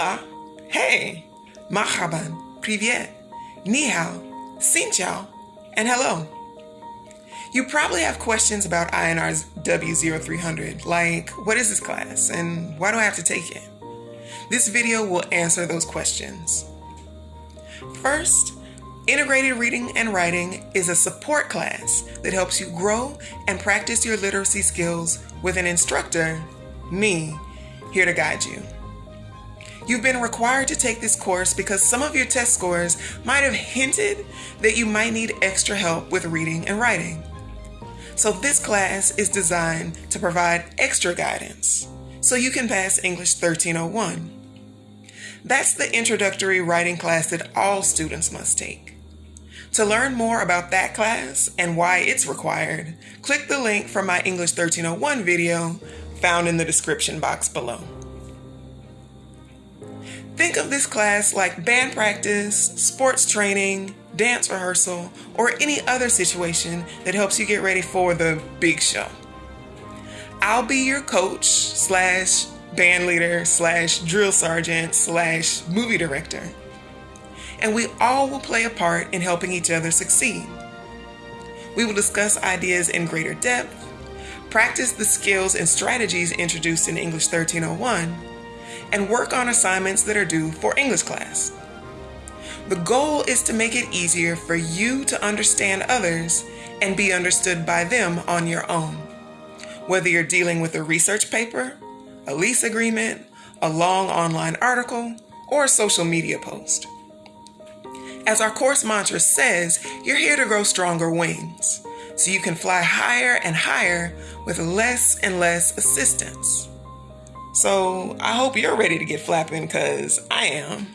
Hola, hey, marhaban, privyet, ni hao, xin chao, and hello. You probably have questions about INRW 0300, like what is this class and why do I have to take it? This video will answer those questions. First, Integrated Reading and Writing is a support class that helps you grow and practice your literacy skills with an instructor, me, here to guide you. You've been required to take this course because some of your test scores might have hinted that you might need extra help with reading and writing. So this class is designed to provide extra guidance so you can pass English 1301. That's the introductory writing class that all students must take. To learn more about that class and why it's required, click the link from my English 1301 video found in the description box below. Think of this class like band practice, sports training, dance rehearsal, or any other situation that helps you get ready for the big show. I'll be your coach slash band leader slash drill sergeant slash movie director. And we all will play a part in helping each other succeed. We will discuss ideas in greater depth, practice the skills and strategies introduced in English 1301, and work on assignments that are due for English class. The goal is to make it easier for you to understand others and be understood by them on your own. Whether you're dealing with a research paper, a lease agreement, a long online article, or a social media post. As our course mantra says, you're here to grow stronger wings, so you can fly higher and higher with less and less assistance. So I hope you're ready to get flapping because I am.